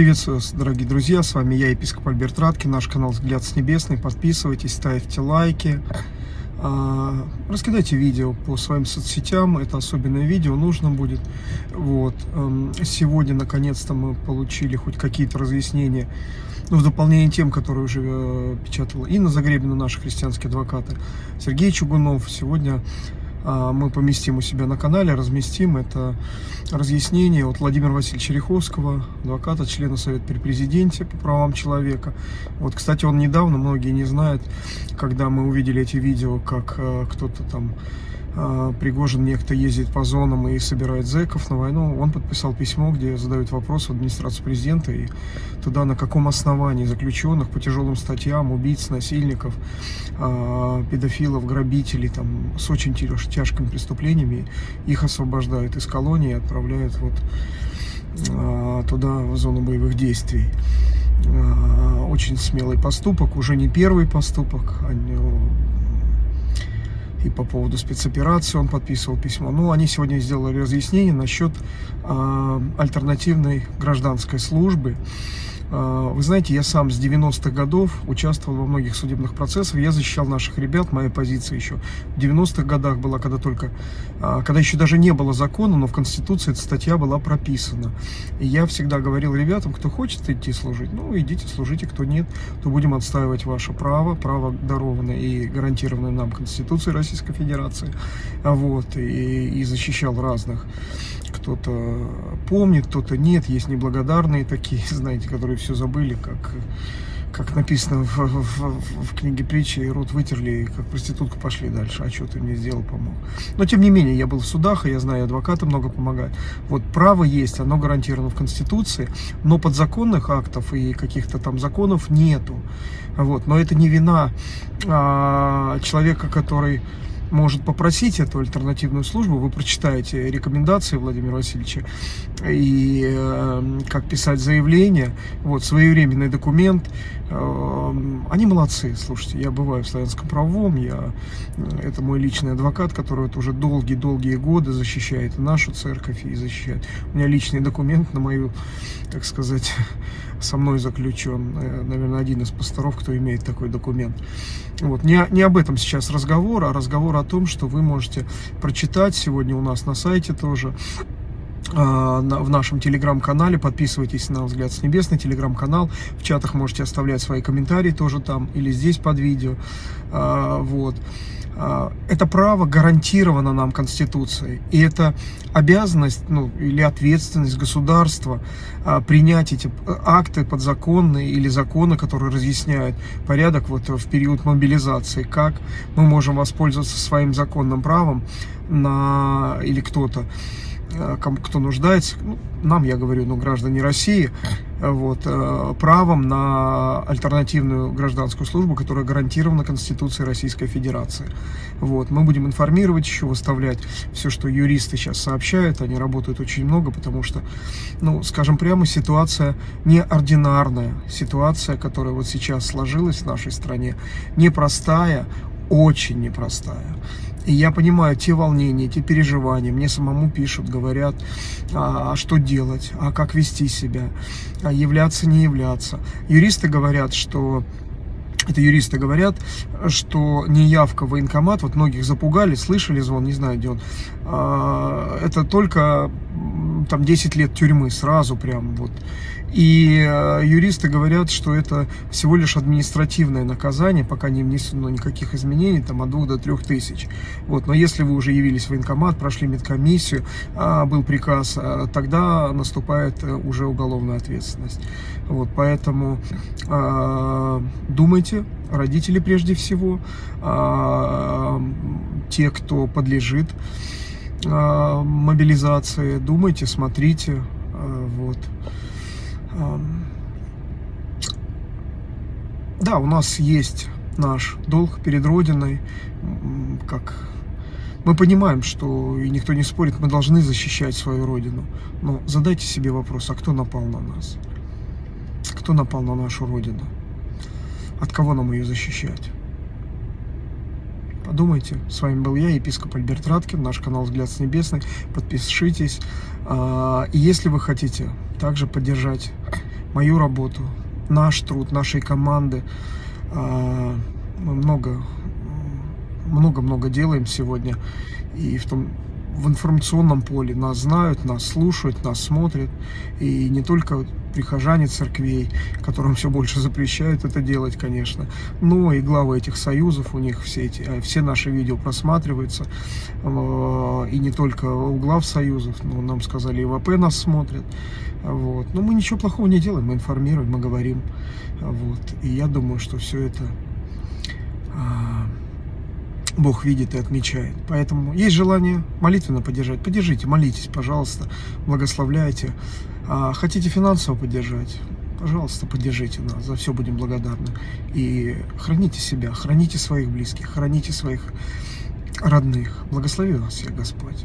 Приветствую вас, дорогие друзья, с вами я, епископ Альберт Радкин, наш канал «Взгляд с небесный». Подписывайтесь, ставьте лайки, а, раскидайте видео по своим соцсетям, это особенное видео нужно будет. Вот. Эм, сегодня, наконец-то, мы получили хоть какие-то разъяснения, ну, в дополнение тем, которые уже э, печатала Инна Загребина, наши христианские адвокаты, Сергей Чугунов. Сегодня мы поместим у себя на канале, разместим. Это разъяснение от Владимира Васильевича Риховского, адвоката, члена Совета при президенте по правам человека. Вот, кстати, он недавно, многие не знают, когда мы увидели эти видео, как э, кто-то там а, Пригожин некто ездит по зонам и собирает зэков на войну, он подписал письмо, где задают вопрос в администрацию президента и туда на каком основании заключенных по тяжелым статьям, убийц, насильников, а, педофилов, грабителей, там, с очень тяжкими преступлениями, их освобождают из колонии и отправляют вот а, туда, в зону боевых действий. Очень смелый поступок, уже не первый поступок, и по поводу спецоперации он подписывал письмо. Ну, они сегодня сделали разъяснение насчет э, альтернативной гражданской службы. А, вы знаете, я сам с 90-х годов участвовал во многих судебных процессах, я защищал наших ребят, моя позиция еще в 90-х годах была, когда только, а, когда еще даже не было закона, но в Конституции эта статья была прописана. И я всегда говорил ребятам, кто хочет идти служить, ну идите служите, кто нет, то будем отстаивать ваше право, право дарованное и гарантированное нам Конституцией Российской Федерации, вот, и, и защищал разных кто-то помнит, кто-то нет, есть неблагодарные такие, знаете, которые все забыли, как, как написано в, в, в книге притчи, рот вытерли, как проститутку пошли дальше, а что ты мне сделал, помог. Но, тем не менее, я был в судах, и я знаю, адвокаты много помогают. Вот право есть, оно гарантировано в Конституции, но подзаконных актов и каких-то там законов нету. Вот, но это не вина а, человека, который может попросить эту альтернативную службу, вы прочитаете рекомендации Владимира Васильевича и э, как писать заявление, вот, своевременный документ. Э, они молодцы, слушайте, я бываю в славянском правом, я, э, это мой личный адвокат, который вот уже долгие-долгие годы защищает нашу церковь и защищает. У меня личный документ на мою, так сказать, со мной заключен, э, наверное, один из пасторов, кто имеет такой документ. Вот. Не, не об этом сейчас разговор, а разговор о том, что вы можете прочитать сегодня у нас на сайте тоже, в нашем телеграм-канале. Подписывайтесь на «Взгляд с небес», на телеграм-канал. В чатах можете оставлять свои комментарии тоже там или здесь под видео. А, вот. А, это право гарантировано нам Конституцией. И это обязанность ну, или ответственность государства принять эти акты подзаконные или законы, которые разъясняют порядок вот в период мобилизации, как мы можем воспользоваться своим законным правом на, или кто-то Э, кто нуждается, ну, нам, я говорю, ну, граждане России, вот, э, правом на альтернативную гражданскую службу, которая гарантирована Конституцией Российской Федерации. Вот, мы будем информировать еще, выставлять все, что юристы сейчас сообщают, они работают очень много, потому что, ну, скажем прямо, ситуация неординарная, ситуация, которая вот сейчас сложилась в нашей стране, непростая, очень непростая. И я понимаю те волнения, те переживания. Мне самому пишут, говорят, а, а что делать, а как вести себя, а являться, не являться. Юристы говорят, что это юристы говорят, что неявка в военкомат, вот многих запугали, слышали звон, не знаю, где он, а, это только там 10 лет тюрьмы сразу прям вот. И э, юристы говорят, что это всего лишь административное наказание, пока не внесено никаких изменений, там от 2 до 3 тысяч. Вот. Но если вы уже явились в военкомат, прошли медкомиссию, а, был приказ, а, тогда наступает э, уже уголовная ответственность. Вот. Поэтому думайте, родители прежде всего, а, те, кто подлежит мобилизации, думайте, смотрите, а, вот. Да, у нас есть наш долг перед Родиной, как мы понимаем, что, и никто не спорит, мы должны защищать свою Родину. Но задайте себе вопрос, а кто напал на нас? Кто напал на нашу Родину? От кого нам ее защищать? Подумайте. С вами был я, епископ Альберт Радкин, наш канал «Взгляд с небесный». Подпишитесь. А, и если вы хотите также поддержать мою работу, наш труд, нашей команды. А, мы много, много-много делаем сегодня. И в том, в информационном поле нас знают, нас слушают, нас смотрят. И не только прихожане церквей, которым все больше запрещают это делать, конечно, но и главы этих союзов, у них все, эти, э, все наши видео просматриваются, э, и не только у глав союзов, но нам сказали, и ВП нас смотрят, вот. Но мы ничего плохого не делаем, мы информируем, мы говорим, вот. И я думаю, что все это Бог видит и отмечает. Поэтому есть желание молитвенно поддержать. Поддержите, молитесь, пожалуйста, благословляйте. А хотите финансово поддержать? Пожалуйста, поддержите нас, за все будем благодарны. И храните себя, храните своих близких, храните своих родных. Благослови вас всех Господь.